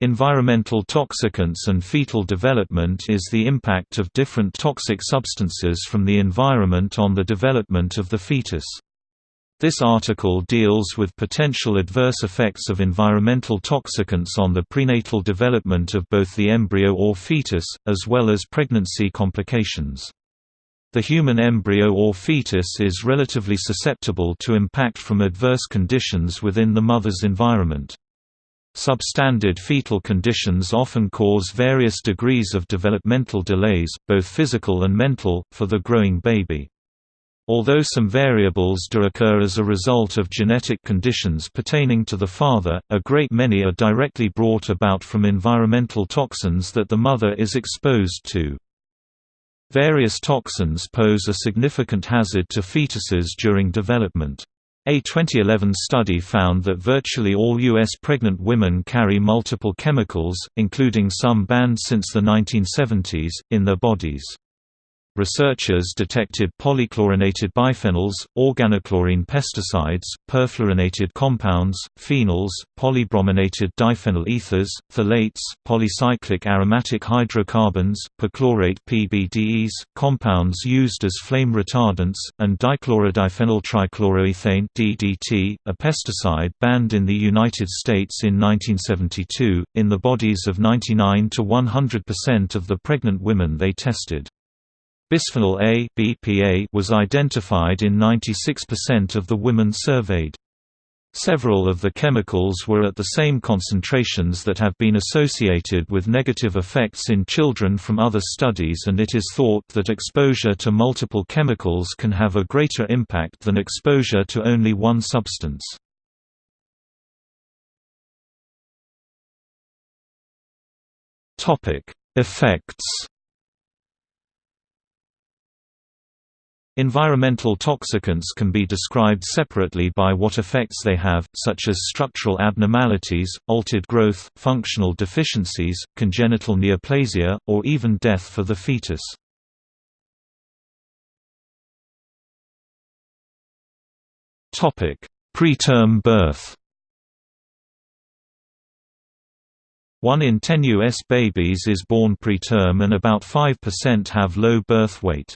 Environmental toxicants and fetal development is the impact of different toxic substances from the environment on the development of the fetus. This article deals with potential adverse effects of environmental toxicants on the prenatal development of both the embryo or fetus, as well as pregnancy complications. The human embryo or fetus is relatively susceptible to impact from adverse conditions within the mother's environment. Substandard fetal conditions often cause various degrees of developmental delays, both physical and mental, for the growing baby. Although some variables do occur as a result of genetic conditions pertaining to the father, a great many are directly brought about from environmental toxins that the mother is exposed to. Various toxins pose a significant hazard to fetuses during development. A 2011 study found that virtually all U.S. pregnant women carry multiple chemicals, including some banned since the 1970s, in their bodies researchers detected polychlorinated biphenyls, organochlorine pesticides, perfluorinated compounds, phenols, polybrominated diphenyl ethers, phthalates, polycyclic aromatic hydrocarbons, perchlorate PBDEs, compounds used as flame retardants, and dichlorodiphenyl trichloroethane DDT, a pesticide banned in the United States in 1972, in the bodies of 99 to 100% of the pregnant women they tested. Bisphenol A (BPA) was identified in 96% of the women surveyed. Several of the chemicals were at the same concentrations that have been associated with negative effects in children from other studies and it is thought that exposure to multiple chemicals can have a greater impact than exposure to only one substance. Effects Environmental toxicants can be described separately by what effects they have, such as structural abnormalities, altered growth, functional deficiencies, congenital neoplasia, or even death for the fetus. Preterm birth One in ten U.S. babies is born preterm and about 5% have low birth weight.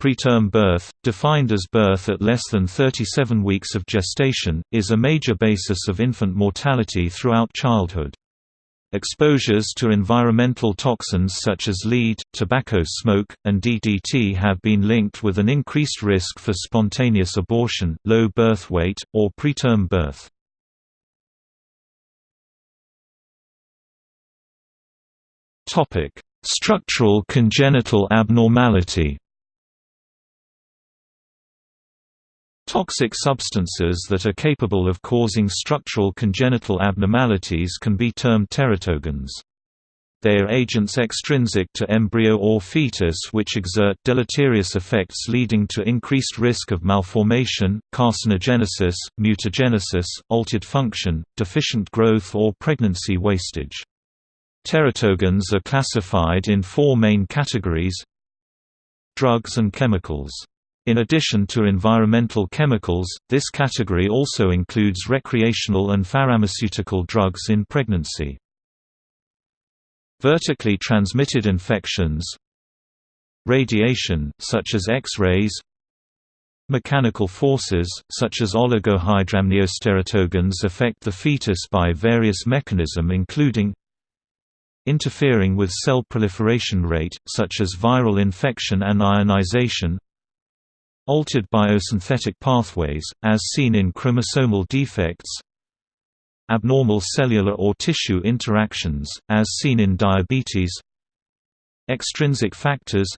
Preterm birth, defined as birth at less than 37 weeks of gestation, is a major basis of infant mortality throughout childhood. Exposures to environmental toxins such as lead, tobacco smoke, and DDT have been linked with an increased risk for spontaneous abortion, low birth weight, or preterm birth. Structural congenital abnormality Toxic substances that are capable of causing structural congenital abnormalities can be termed teratogens. They are agents extrinsic to embryo or fetus which exert deleterious effects leading to increased risk of malformation, carcinogenesis, mutagenesis, altered function, deficient growth or pregnancy wastage. Teratogens are classified in four main categories Drugs and chemicals in addition to environmental chemicals, this category also includes recreational and pharmaceutical drugs in pregnancy. Vertically transmitted infections Radiation, such as X-rays Mechanical forces, such as oligohydramnios affect the fetus by various mechanism including interfering with cell proliferation rate, such as viral infection and ionization Altered biosynthetic pathways, as seen in chromosomal defects Abnormal cellular or tissue interactions, as seen in diabetes Extrinsic factors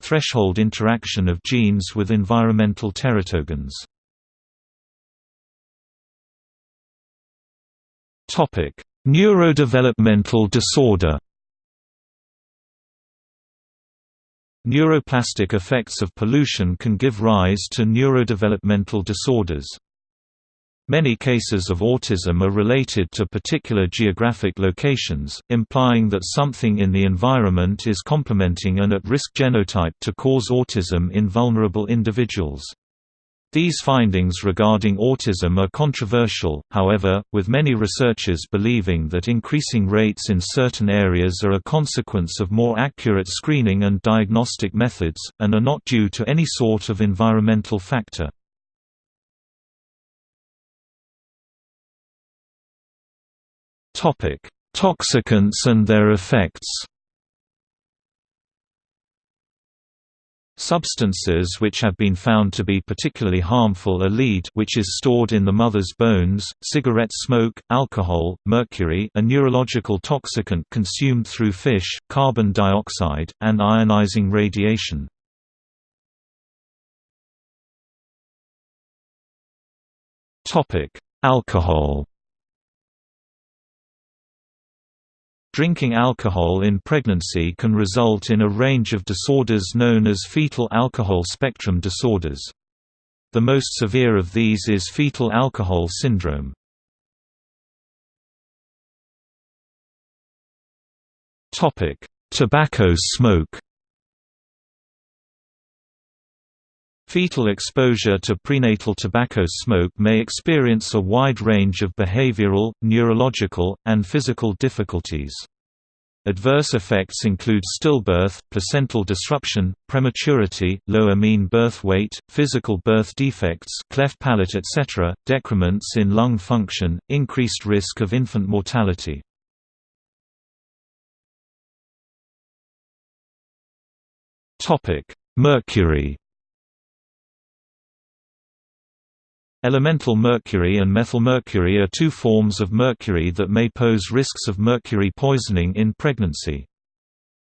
Threshold interaction of genes with environmental teratogens Neurodevelopmental disorder Neuroplastic effects of pollution can give rise to neurodevelopmental disorders. Many cases of autism are related to particular geographic locations, implying that something in the environment is complementing an at-risk genotype to cause autism in vulnerable individuals. These findings regarding autism are controversial, however, with many researchers believing that increasing rates in certain areas are a consequence of more accurate screening and diagnostic methods, and are not due to any sort of environmental factor. Toxicants and their effects Substances which have been found to be particularly harmful are lead which is stored in the mother's bones, cigarette smoke, alcohol, mercury a neurological toxicant consumed through fish, carbon dioxide, and ionizing radiation. Alcohol Drinking alcohol in pregnancy can result in a range of disorders known as fetal alcohol spectrum disorders. The most severe of these is fetal alcohol syndrome. Tobacco smoke Fetal exposure to prenatal tobacco smoke may experience a wide range of behavioral, neurological, and physical difficulties. Adverse effects include stillbirth, placental disruption, prematurity, lower mean birth weight, physical birth defects cleft palate etc., decrements in lung function, increased risk of infant mortality. Topic: Mercury Elemental mercury and methylmercury are two forms of mercury that may pose risks of mercury poisoning in pregnancy.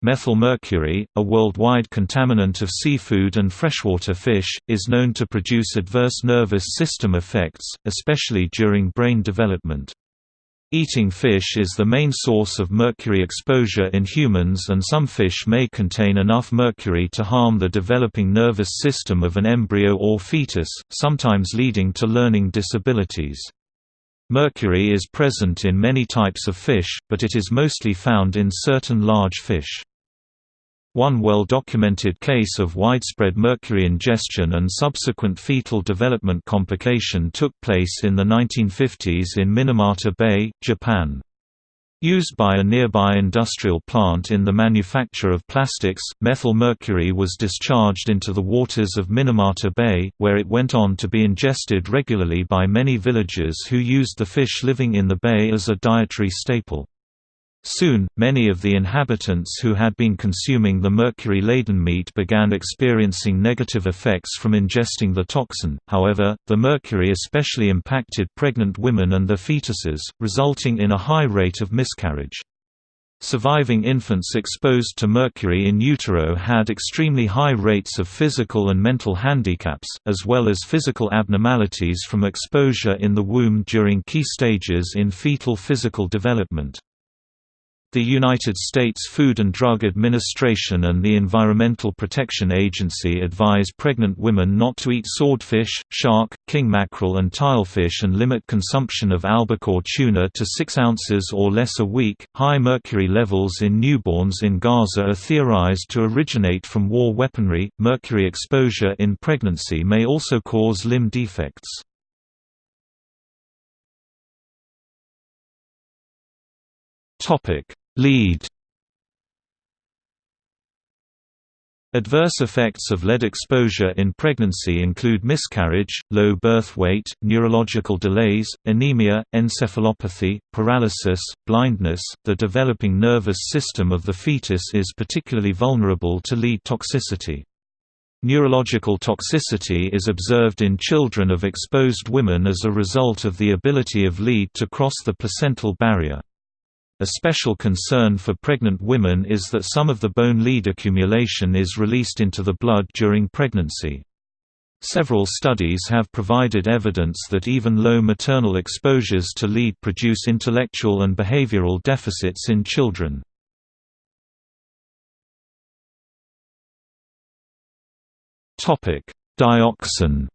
Methylmercury, a worldwide contaminant of seafood and freshwater fish, is known to produce adverse nervous system effects, especially during brain development. Eating fish is the main source of mercury exposure in humans and some fish may contain enough mercury to harm the developing nervous system of an embryo or fetus, sometimes leading to learning disabilities. Mercury is present in many types of fish, but it is mostly found in certain large fish. One well-documented case of widespread mercury ingestion and subsequent fetal development complication took place in the 1950s in Minamata Bay, Japan. Used by a nearby industrial plant in the manufacture of plastics, methyl mercury was discharged into the waters of Minamata Bay, where it went on to be ingested regularly by many villagers who used the fish living in the bay as a dietary staple. Soon, many of the inhabitants who had been consuming the mercury-laden meat began experiencing negative effects from ingesting the toxin, however, the mercury especially impacted pregnant women and their fetuses, resulting in a high rate of miscarriage. Surviving infants exposed to mercury in utero had extremely high rates of physical and mental handicaps, as well as physical abnormalities from exposure in the womb during key stages in fetal physical development. The United States Food and Drug Administration and the Environmental Protection Agency advise pregnant women not to eat swordfish, shark, king mackerel and tilefish and limit consumption of albacore tuna to 6 ounces or less a week. High mercury levels in newborns in Gaza are theorized to originate from war weaponry. Mercury exposure in pregnancy may also cause limb defects. Topic Lead Adverse effects of lead exposure in pregnancy include miscarriage, low birth weight, neurological delays, anemia, encephalopathy, paralysis, blindness. The developing nervous system of the fetus is particularly vulnerable to lead toxicity. Neurological toxicity is observed in children of exposed women as a result of the ability of lead to cross the placental barrier. A special concern for pregnant women is that some of the bone lead accumulation is released into the blood during pregnancy. Several studies have provided evidence that even low maternal exposures to lead produce intellectual and behavioral deficits in children. Dioxin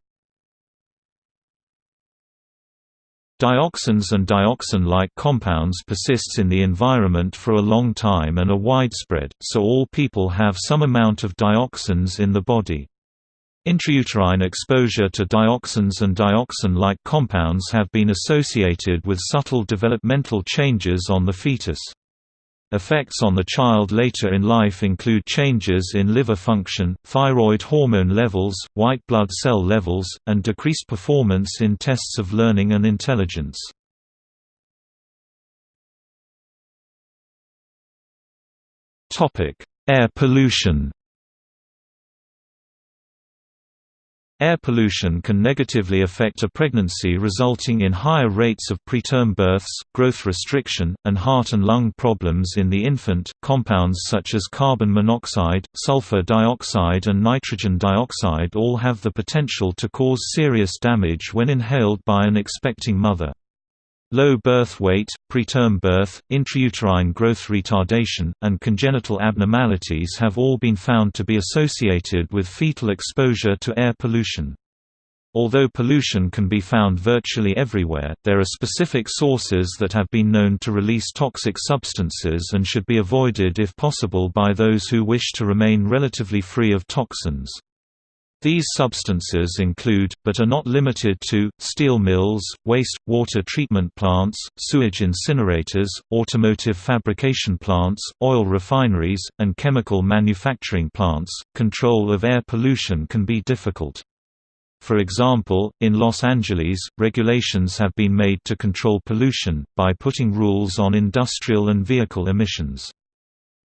Dioxins and dioxin-like compounds persists in the environment for a long time and are widespread, so all people have some amount of dioxins in the body. Intrauterine exposure to dioxins and dioxin-like compounds have been associated with subtle developmental changes on the fetus. Effects on the child later in life include changes in liver function, thyroid hormone levels, white blood cell levels, and decreased performance in tests of learning and intelligence. Air pollution Air pollution can negatively affect a pregnancy resulting in higher rates of preterm births, growth restriction, and heart and lung problems in the infant. Compounds such as carbon monoxide, sulfur dioxide, and nitrogen dioxide all have the potential to cause serious damage when inhaled by an expecting mother. Low birth weight, preterm birth, intrauterine growth retardation, and congenital abnormalities have all been found to be associated with fetal exposure to air pollution. Although pollution can be found virtually everywhere, there are specific sources that have been known to release toxic substances and should be avoided if possible by those who wish to remain relatively free of toxins. These substances include, but are not limited to, steel mills, waste, water treatment plants, sewage incinerators, automotive fabrication plants, oil refineries, and chemical manufacturing plants. Control of air pollution can be difficult. For example, in Los Angeles, regulations have been made to control pollution, by putting rules on industrial and vehicle emissions.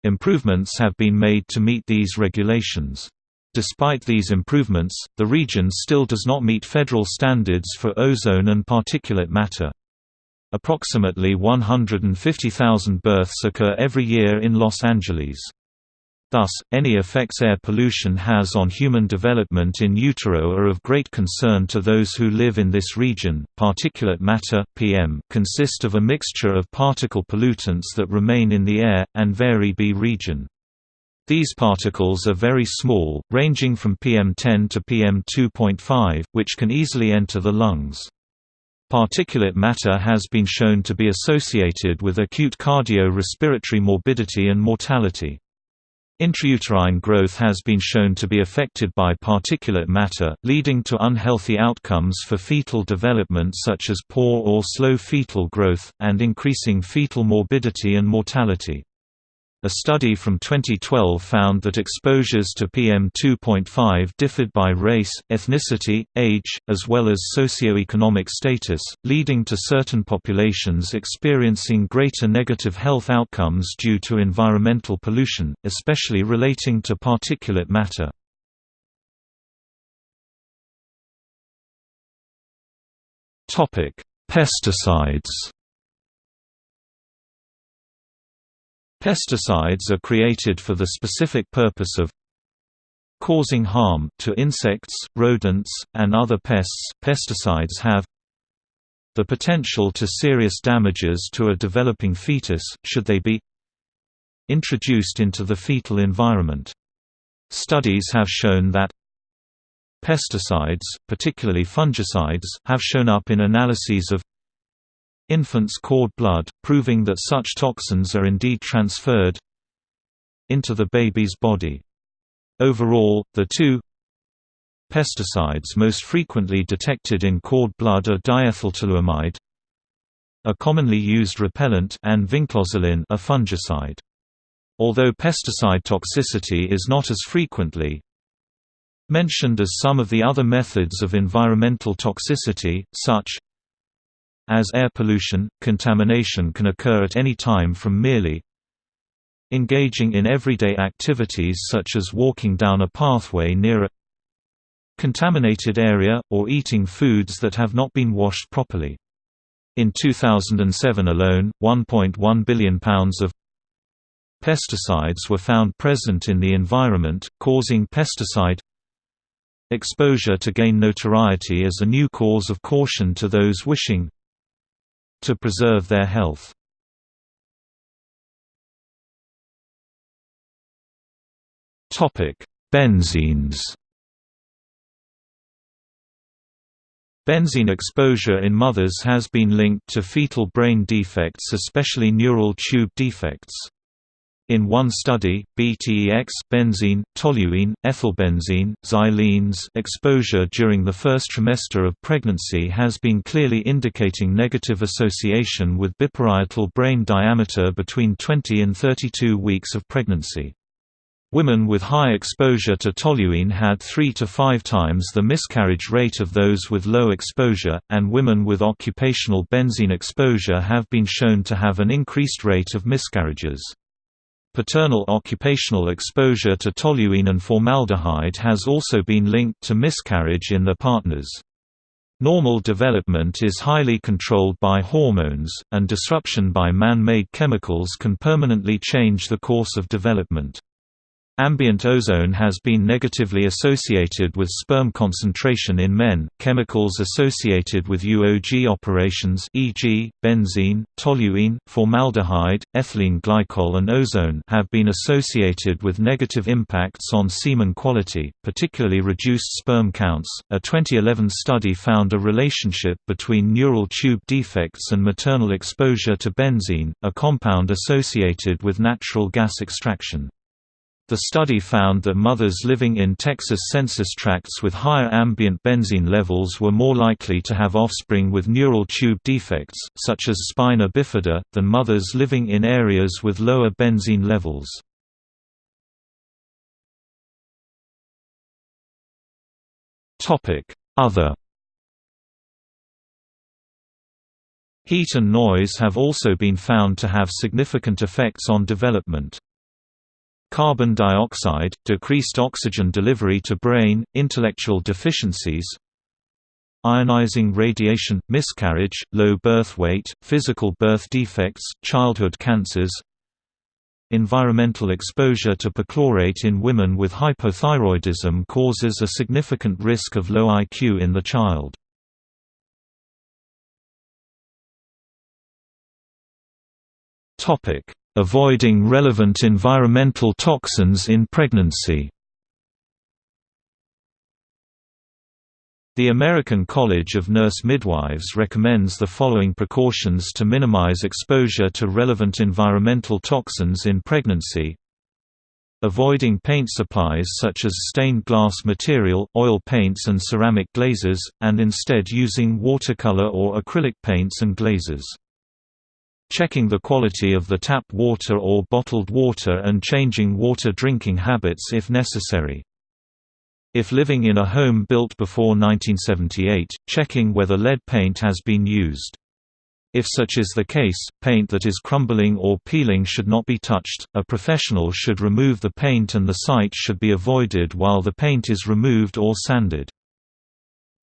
Improvements have been made to meet these regulations. Despite these improvements, the region still does not meet federal standards for ozone and particulate matter. Approximately 150,000 births occur every year in Los Angeles. Thus, any effects air pollution has on human development in utero are of great concern to those who live in this region. Particulate matter (PM) consist of a mixture of particle pollutants that remain in the air and vary by region. These particles are very small, ranging from PM10 to PM2.5, which can easily enter the lungs. Particulate matter has been shown to be associated with acute cardio-respiratory morbidity and mortality. Intrauterine growth has been shown to be affected by particulate matter, leading to unhealthy outcomes for fetal development such as poor or slow fetal growth, and increasing fetal morbidity and mortality. A study from 2012 found that exposures to PM2.5 differed by race, ethnicity, age, as well as socioeconomic status, leading to certain populations experiencing greater negative health outcomes due to environmental pollution, especially relating to particulate matter. Pesticides Pesticides are created for the specific purpose of causing harm to insects, rodents, and other pests. Pesticides have the potential to serious damages to a developing fetus, should they be introduced into the fetal environment. Studies have shown that pesticides, particularly fungicides, have shown up in analyses of infant's cord blood, proving that such toxins are indeed transferred into the baby's body. Overall, the two pesticides most frequently detected in cord blood are diethyltoluamide, a commonly used repellent, and vinclozolin, a fungicide. Although pesticide toxicity is not as frequently mentioned as some of the other methods of environmental toxicity, such as air pollution, contamination can occur at any time from merely engaging in everyday activities such as walking down a pathway near a contaminated area, or eating foods that have not been washed properly. In 2007 alone, 1.1 billion pounds of pesticides were found present in the environment, causing pesticide exposure to gain notoriety as a new cause of caution to those wishing to preserve their health. Benzenes Benzene exposure in mothers has been linked to fetal brain defects especially neural tube defects. In one study, BTEX benzene, toluene, ethylbenzene, xylenes exposure during the first trimester of pregnancy has been clearly indicating negative association with biparietal brain diameter between 20 and 32 weeks of pregnancy. Women with high exposure to toluene had 3 to 5 times the miscarriage rate of those with low exposure, and women with occupational benzene exposure have been shown to have an increased rate of miscarriages. Paternal occupational exposure to toluene and formaldehyde has also been linked to miscarriage in their partners. Normal development is highly controlled by hormones, and disruption by man-made chemicals can permanently change the course of development. Ambient ozone has been negatively associated with sperm concentration in men. Chemicals associated with UOG operations, e.g., benzene, toluene, formaldehyde, ethylene glycol, and ozone, have been associated with negative impacts on semen quality, particularly reduced sperm counts. A 2011 study found a relationship between neural tube defects and maternal exposure to benzene, a compound associated with natural gas extraction. The study found that mothers living in Texas census tracts with higher ambient benzene levels were more likely to have offspring with neural tube defects, such as spina bifida, than mothers living in areas with lower benzene levels. Other Heat and noise have also been found to have significant effects on development. Carbon dioxide, decreased oxygen delivery to brain, intellectual deficiencies Ionizing radiation, miscarriage, low birth weight, physical birth defects, childhood cancers Environmental exposure to perchlorate in women with hypothyroidism causes a significant risk of low IQ in the child. Topic: Avoiding relevant environmental toxins in pregnancy The American College of Nurse Midwives recommends the following precautions to minimize exposure to relevant environmental toxins in pregnancy. Avoiding paint supplies such as stained glass material, oil paints and ceramic glazes, and instead using watercolor or acrylic paints and glazes checking the quality of the tap water or bottled water and changing water drinking habits if necessary. If living in a home built before 1978, checking whether lead paint has been used. If such is the case, paint that is crumbling or peeling should not be touched, a professional should remove the paint and the site should be avoided while the paint is removed or sanded.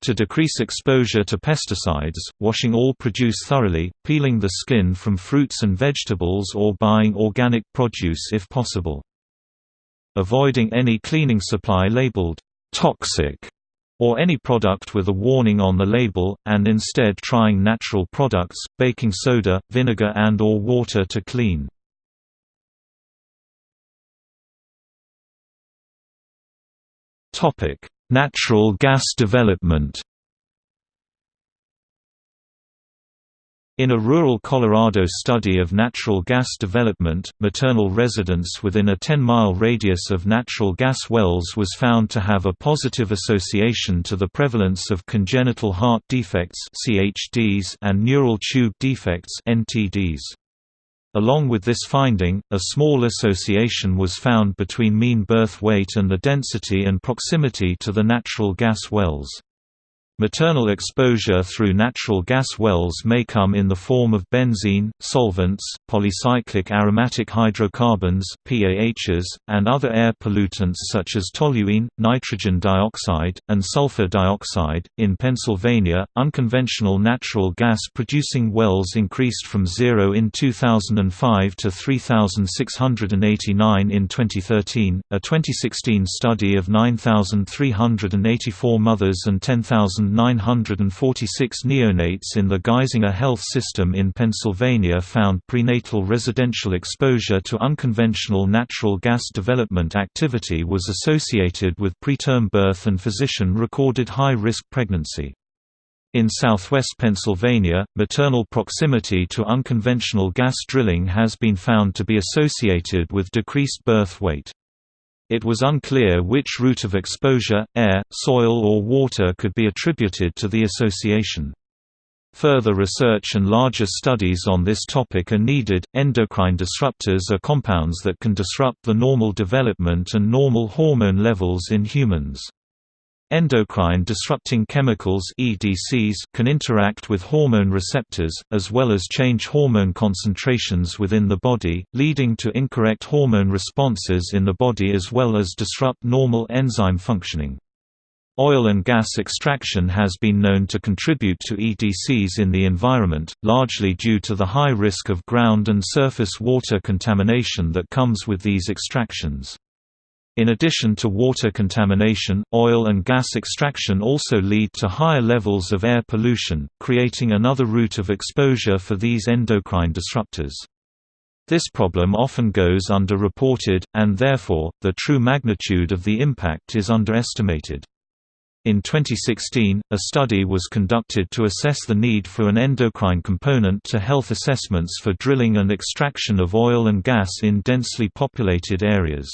To decrease exposure to pesticides, washing all produce thoroughly, peeling the skin from fruits and vegetables or buying organic produce if possible. Avoiding any cleaning supply labeled toxic or any product with a warning on the label, and instead trying natural products, baking soda, vinegar and or water to clean. Natural gas development In a rural Colorado study of natural gas development, maternal residence within a 10-mile radius of natural gas wells was found to have a positive association to the prevalence of congenital heart defects and neural tube defects NTDs. Along with this finding, a small association was found between mean birth weight and the density and proximity to the natural gas wells. Maternal exposure through natural gas wells may come in the form of benzene, solvents, polycyclic aromatic hydrocarbons PAHs, and other air pollutants such as toluene, nitrogen dioxide, and sulfur dioxide. In Pennsylvania, unconventional natural gas producing wells increased from zero in 2005 to 3,689 in 2013. A 2016 study of 9,384 mothers and 10,000 946 neonates in the Geisinger Health System in Pennsylvania found prenatal residential exposure to unconventional natural gas development activity was associated with preterm birth and physician-recorded high-risk pregnancy. In southwest Pennsylvania, maternal proximity to unconventional gas drilling has been found to be associated with decreased birth weight. It was unclear which route of exposure, air, soil or water could be attributed to the association. Further research and larger studies on this topic are needed. Endocrine disruptors are compounds that can disrupt the normal development and normal hormone levels in humans. Endocrine disrupting chemicals EDCs can interact with hormone receptors, as well as change hormone concentrations within the body, leading to incorrect hormone responses in the body as well as disrupt normal enzyme functioning. Oil and gas extraction has been known to contribute to EDCs in the environment, largely due to the high risk of ground and surface water contamination that comes with these extractions. In addition to water contamination, oil and gas extraction also lead to higher levels of air pollution, creating another route of exposure for these endocrine disruptors. This problem often goes underreported, and therefore, the true magnitude of the impact is underestimated. In 2016, a study was conducted to assess the need for an endocrine component to health assessments for drilling and extraction of oil and gas in densely populated areas.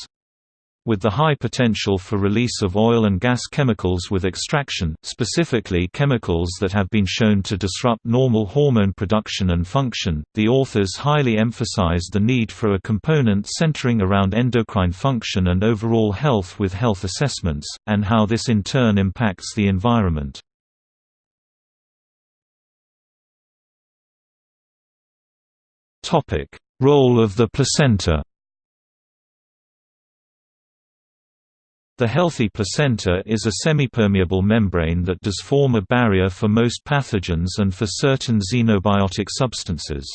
With the high potential for release of oil and gas chemicals with extraction, specifically chemicals that have been shown to disrupt normal hormone production and function, the authors highly emphasized the need for a component centering around endocrine function and overall health with health assessments, and how this in turn impacts the environment. Role of the placenta The healthy placenta is a semipermeable membrane that does form a barrier for most pathogens and for certain xenobiotic substances.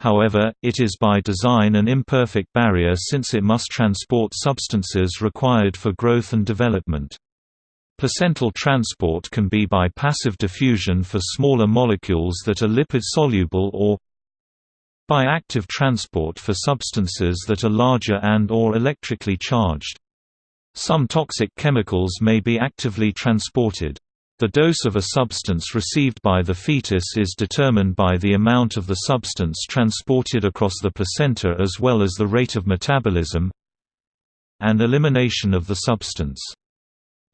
However, it is by design an imperfect barrier since it must transport substances required for growth and development. Placental transport can be by passive diffusion for smaller molecules that are lipid-soluble or by active transport for substances that are larger and or electrically charged. Some toxic chemicals may be actively transported. The dose of a substance received by the fetus is determined by the amount of the substance transported across the placenta as well as the rate of metabolism and elimination of the substance.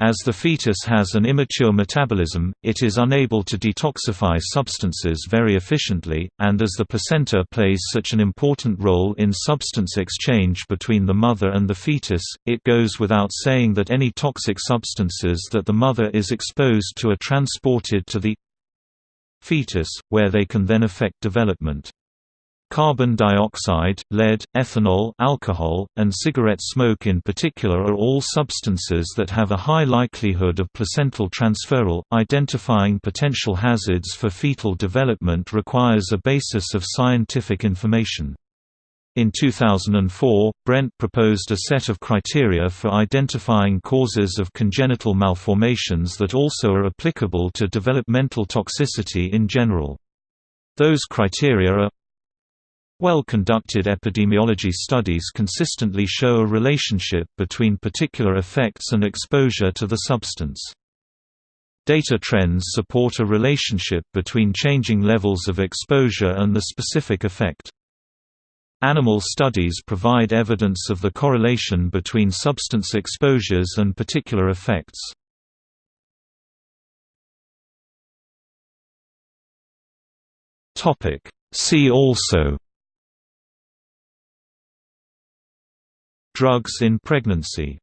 As the fetus has an immature metabolism, it is unable to detoxify substances very efficiently, and as the placenta plays such an important role in substance exchange between the mother and the fetus, it goes without saying that any toxic substances that the mother is exposed to are transported to the fetus, where they can then affect development. Carbon dioxide, lead, ethanol alcohol, and cigarette smoke in particular are all substances that have a high likelihood of placental transferal. Identifying potential hazards for fetal development requires a basis of scientific information. In 2004, Brent proposed a set of criteria for identifying causes of congenital malformations that also are applicable to developmental toxicity in general. Those criteria are well-conducted epidemiology studies consistently show a relationship between particular effects and exposure to the substance. Data trends support a relationship between changing levels of exposure and the specific effect. Animal studies provide evidence of the correlation between substance exposures and particular effects. See also Drugs in pregnancy